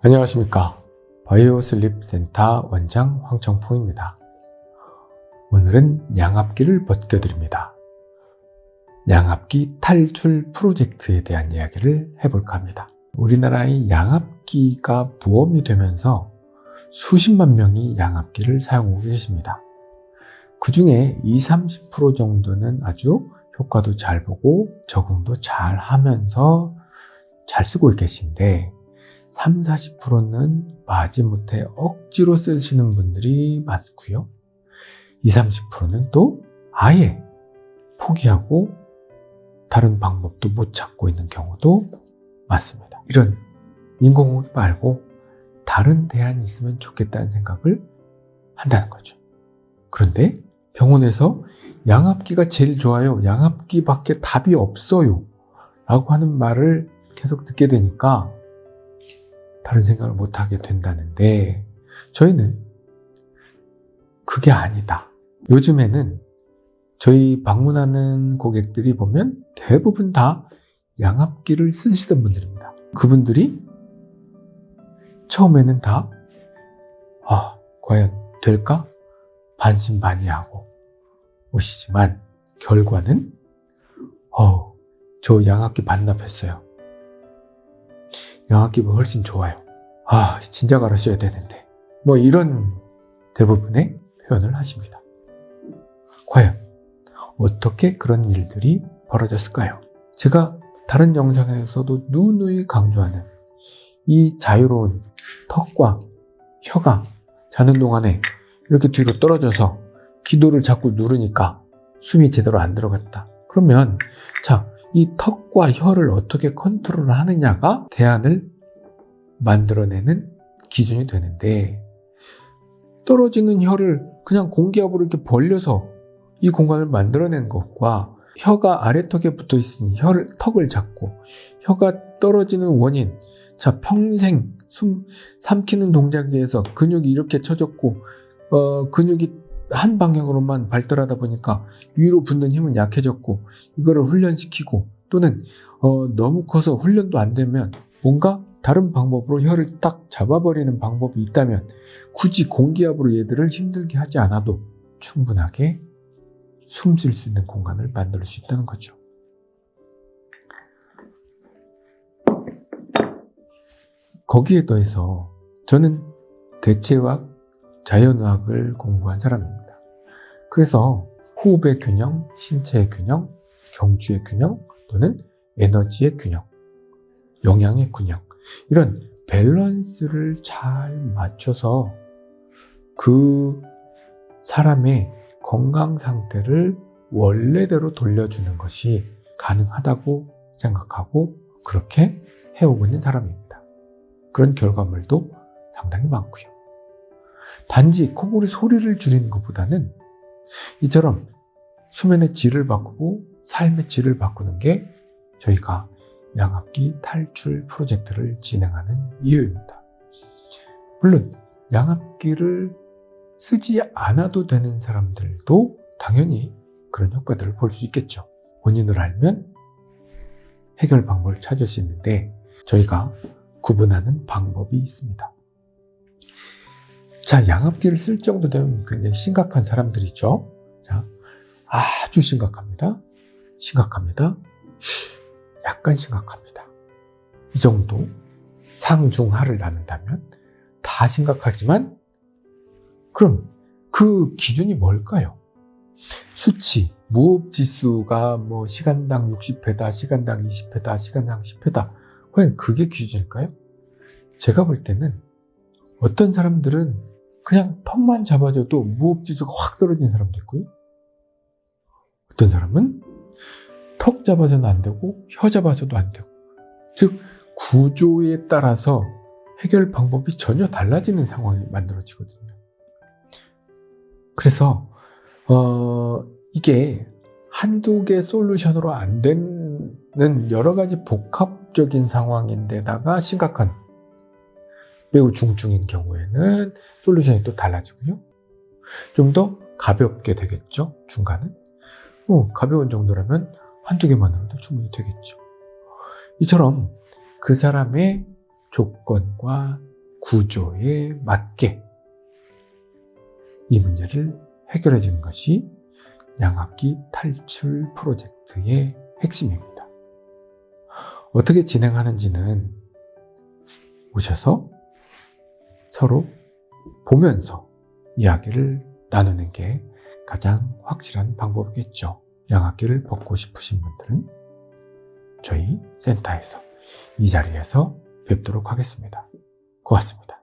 안녕하십니까. 바이오 슬립 센터 원장 황청풍입니다. 오늘은 양압기를 벗겨드립니다. 양압기 탈출 프로젝트에 대한 이야기를 해볼까 합니다. 우리나라의 양압기가 보험이 되면서 수십만 명이 양압기를 사용하고 계십니다. 그 중에 20, 30% 정도는 아주 효과도 잘 보고 적응도 잘 하면서 잘 쓰고 계신데 3, 40%는 마지못해 억지로 쓰시는 분들이 많고요. 20, 30%는 또 아예 포기하고 다른 방법도 못 찾고 있는 경우도 많습니다. 이런 인공호흡 말고 다른 대안이 있으면 좋겠다는 생각을 한다는 거죠. 그런데 병원에서 양압기가 제일 좋아요. 양압기밖에 답이 없어요. 라고 하는 말을 계속 듣게 되니까 다른 생각을 못하게 된다는데 저희는 그게 아니다. 요즘에는 저희 방문하는 고객들이 보면 대부분 다 양압기를 쓰시던 분들입니다. 그분들이 처음에는 다 아, 과연 될까? 반신반의하고 오시지만 결과는 어, 저 양압기 반납했어요. 양압기가 훨씬 좋아요. 아, 진작 알았어야 되는데. 뭐 이런 대부분의 표현을 하십니다. 과연 어떻게 그런 일들이 벌어졌을까요? 제가 다른 영상에서도 누누이 강조하는 이 자유로운 턱과 혀가 자는 동안에 이렇게 뒤로 떨어져서 기도를 자꾸 누르니까 숨이 제대로 안 들어갔다. 그러면 자, 이 턱과 혀를 어떻게 컨트롤 하느냐가 대안을 만들어내는 기준이 되는데 떨어지는 혀를 그냥 공기압으로 이렇게 벌려서 이 공간을 만들어낸 것과 혀가 아래턱에 붙어 있으니 혀를 턱을 잡고 혀가 떨어지는 원인 자 평생 숨 삼키는 동작에 의해서 근육이 이렇게 쳐졌고 어, 근육이 한 방향으로만 발달하다 보니까 위로 붙는 힘은 약해졌고 이거를 훈련시키고 또는 어, 너무 커서 훈련도 안 되면 뭔가 다른 방법으로 혀를 딱 잡아버리는 방법이 있다면 굳이 공기압으로 얘들을 힘들게 하지 않아도 충분하게 숨 쉴 수 있는 공간을 만들 수 있다는 거죠. 거기에 더해서 저는 대체의학, 자연의학을 공부한 사람입니다. 그래서 호흡의 균형, 신체의 균형, 경주의 균형 또는 에너지의 균형, 영양의 균형 이런 밸런스를 잘 맞춰서 그 사람의 건강 상태를 원래대로 돌려주는 것이 가능하다고 생각하고 그렇게 해오고 있는 사람입니다. 그런 결과물도 상당히 많고요. 단지 코골이 소리를 줄이는 것보다는 이처럼 수면의 질을 바꾸고 삶의 질을 바꾸는 게 저희가 양압기 탈출 프로젝트를 진행하는 이유입니다. 물론 양압기를 쓰지 않아도 되는 사람들도 당연히 그런 효과들을 볼 수 있겠죠. 원인을 알면 해결 방법을 찾을 수 있는데 저희가 구분하는 방법이 있습니다. 자, 양압기를 쓸 정도 되면 굉장히 심각한 사람들이죠. 자, 아주 심각합니다. 심각합니다. 약간 심각합니다. 이 정도 상중하를 나눈다면 다 심각하지만 그럼 그 기준이 뭘까요? 수치, 무호흡 지수가 뭐 시간당 60회다, 시간당 20회다, 시간당 10회다. 과연 그게 기준일까요? 제가 볼 때는 어떤 사람들은 그냥 턱만 잡아줘도 무호흡 지수가 확 떨어진 사람도 있고요. 어떤 사람은 턱 잡아서는 안 되고 혀 잡아서도 안 되고 즉 구조에 따라서 해결 방법이 전혀 달라지는 상황이 만들어지거든요. 그래서 어, 이게 한두 개 솔루션으로 안 되는 여러 가지 복합적인 상황인데다가 심각한 매우 중증인 경우에는 솔루션이 또 달라지고요. 좀 더 가볍게 되겠죠. 중간은. 어, 가벼운 정도라면 한두 개만으로도 충분히 되겠죠. 이처럼 그 사람의 조건과 구조에 맞게 이 문제를 해결해 주는 것이 양압기 탈출 프로젝트의 핵심입니다. 어떻게 진행하는지는 오셔서 서로 보면서 이야기를 나누는 게 가장 확실한 방법이겠죠. 양압기를 벗고 싶으신 분들은 저희 센터에서 이 자리에서 뵙도록 하겠습니다. 고맙습니다.